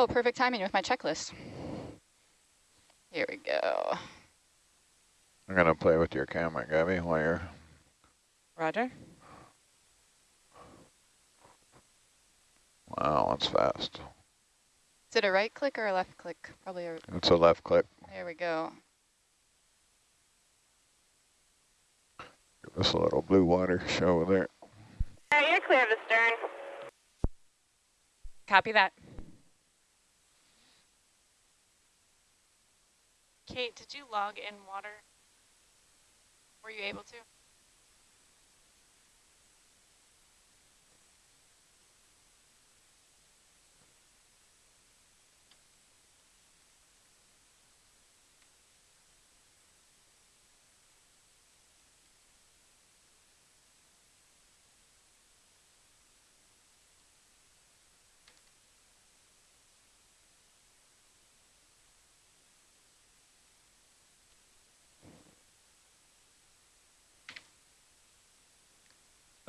Oh, perfect timing with my checklist. Here we go. I'm going to play with your camera, Gabby, while you're... Roger. Wow, that's fast. Is it a right click or a left click? Probably a... It's a left click. There we go. Give us a little blue water show there. Yeah, you're clear of the stern. Copy that. Kate, did you log in water? Were you able to?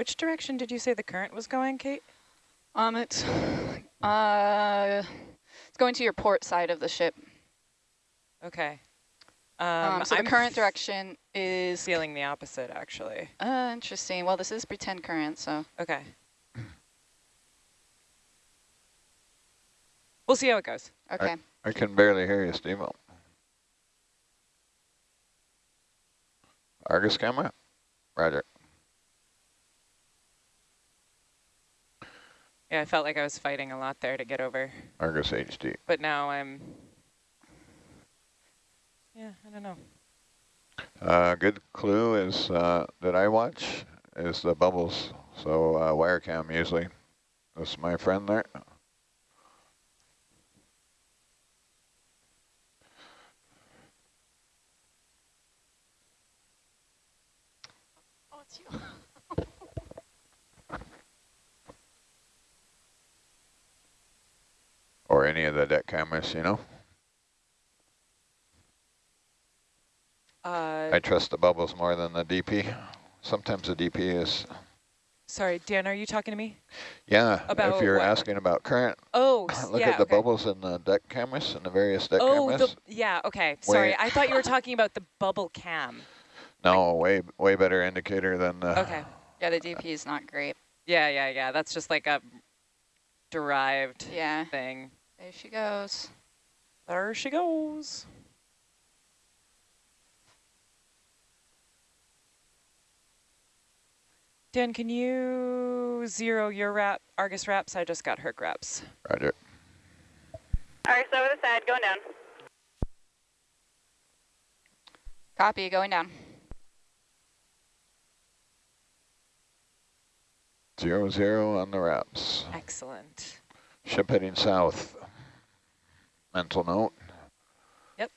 Which direction did you say the current was going, Kate? Um, it's, uh, it's going to your port side of the ship. Okay. Um, Um, so I'm the current direction is... feeling the opposite, actually. Uh, interesting. Well, this is pretend current, so... Okay. We'll see how it goes. Okay. I, I can barely hear you, Steve. Argus camera? Roger. Yeah, I felt like I was fighting a lot there to get over, Argus HD. but now I'm, yeah, I don't know. Uh, good clue is uh, that I watch is the bubbles. So uh, wire cam usually. That's my friend there. Oh, it's you. Or any of the deck cameras, you know. Uh, I trust the bubbles more than the DP. Sometimes the DP is, sorry, Dan, are you talking to me? yeah, About if you're what? asking about current, Oh, look yeah, at the okay. bubbles in the deck cameras and the various deck Oh, cameras. the, yeah, okay, sorry. Wait. I thought you were talking about the bubble cam. No, way way better indicator than the. Okay. Yeah, the DP is not great. Yeah, yeah, yeah. That's just like a derived Yeah. thing. There she goes. There she goes. Dan, can you zero your wrap, Argus wraps? I just got her wraps. Roger. All right, so over the side, going down. Copy, going down. Zero zero on the wraps. Excellent. Ship heading south. Mental note. Yep.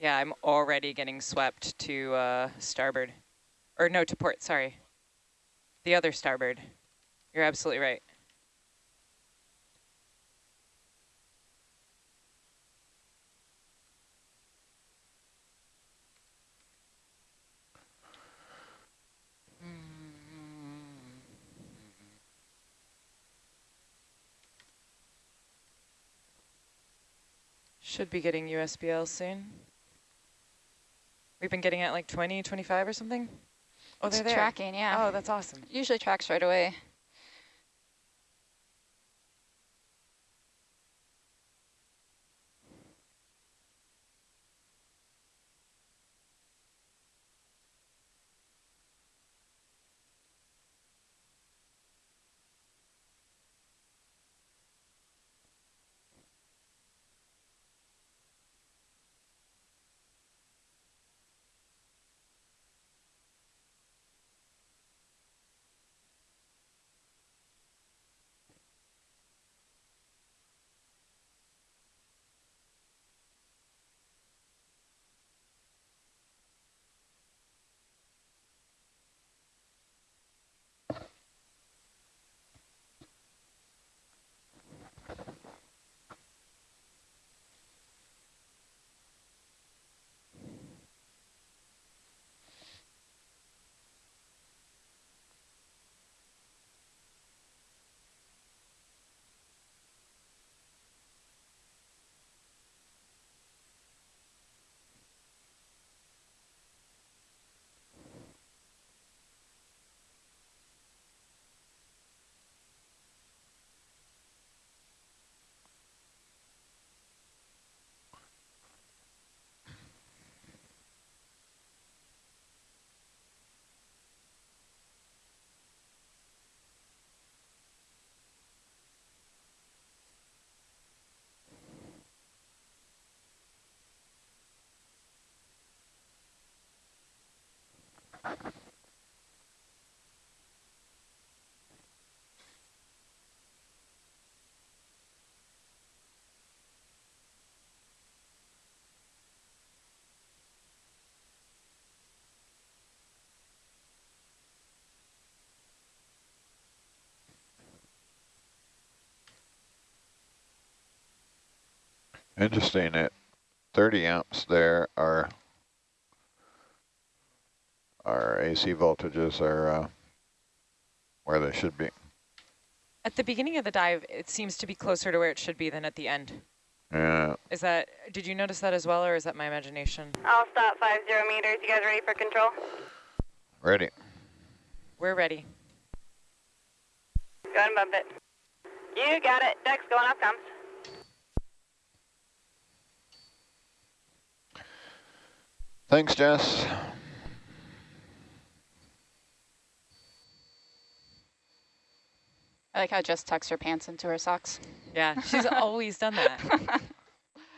Yeah, I'm already getting swept to uh, starboard. Or no, to port, sorry. The other starboard. You're absolutely right. Should be getting USBL soon. We've been getting at like 20, 25 or something? Oh, it's they're there. tracking, yeah. Oh, that's awesome. Usually tracks right away. Interesting, at 30 amps there, our, our AC voltages are uh, where they should be. At the beginning of the dive, it seems to be closer to where it should be than at the end. Yeah, Is that, did you notice that as well, or is that my imagination? I'll stop five zero meters. You guys ready for control? ready. We're ready. Go ahead and bump it. You got it. Deck's going up comes. Thanks, Jess. I like how Jess tucks her pants into her socks. Yeah, she's always done that.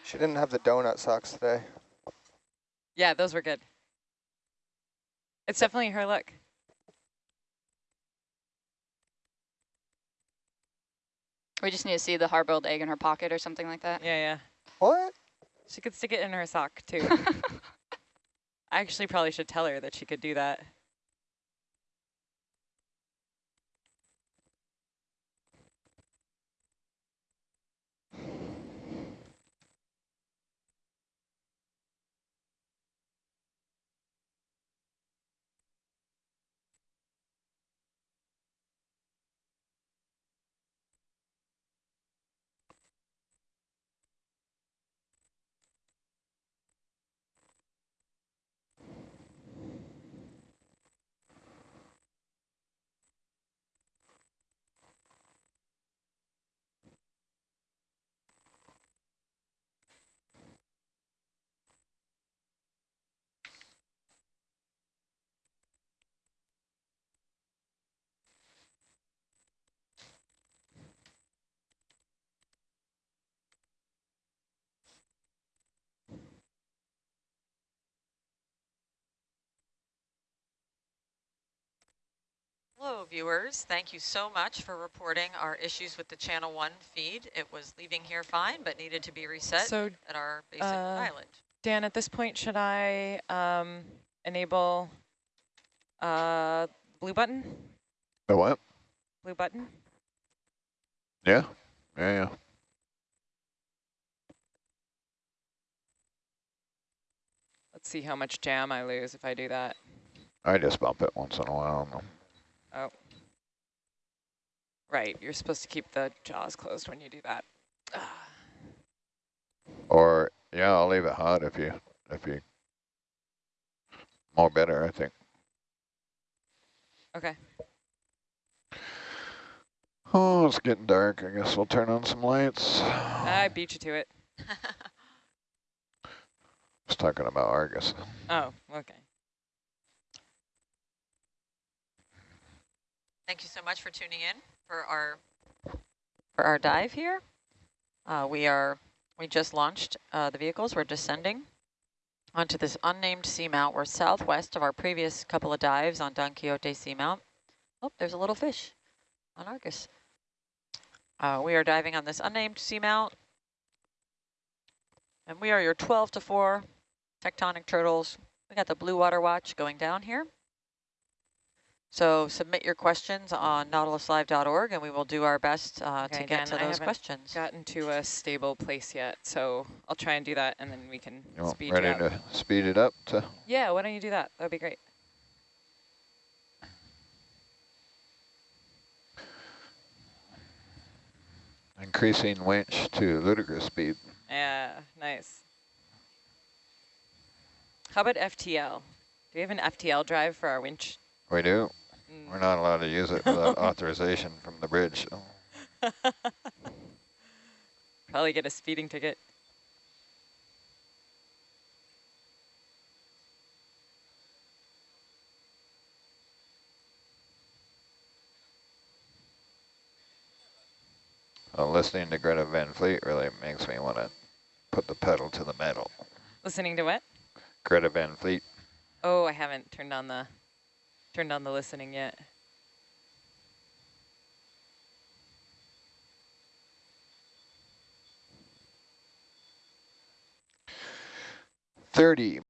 She didn't have the donut socks today. Yeah, those were good. It's definitely her look. We just need to see the hard-boiled egg in her pocket or something like that. Yeah, yeah. What? She could stick it in her sock too. I actually probably should tell her that she could do that. Hello, viewers. Thank you so much for reporting our issues with the Channel 1 feed. It was leaving here fine, but needed to be reset So, at our basic uh, island. Dan, at this point, should I um, enable uh, blue button? The what? Blue button? Yeah, yeah, yeah. Let's see how much jam I lose if I do that. I just bump it once in a while. Oh. Right, you're supposed to keep the jaws closed when you do that. Ah. Or, yeah, I'll leave it hot if you, if you, more better, I think. Okay. Oh, it's getting dark. I guess we'll turn on some lights. I beat you to it. I was talking about Argus. Oh, okay. Thank you so much for tuning in for our for our dive here. Uh, we are we just launched uh, the vehicles. We're descending onto this unnamed seamount. We're southwest of our previous couple of dives on Don Quixote Seamount. Oh, there's a little fish on Argus. Uh, we are diving on this unnamed seamount, and we are your 12 to 4 tectonic turtles. We got the Blue Water Watch going down here. So submit your questions on nautiluslive.org and we will do our best uh, Okay, to get Dan, to I those haven't questions. Gotten to a stable place yet, so I'll try and do that, and then we can You want speed ready you up. to speed it up to? Yeah, why don't you do that? That'd be great. Increasing winch to ludicrous speed. Yeah, nice. How about FTL? Do we have an FTL drive for our winch? We do. Mm. We're not allowed to use it without authorization from the bridge. so. Probably get a speeding ticket. Well, listening to Greta Van Fleet really makes me want to put the pedal to the metal. Listening to what? Greta Van Fleet. Oh, I haven't turned on the turned on the listening yet. Thirty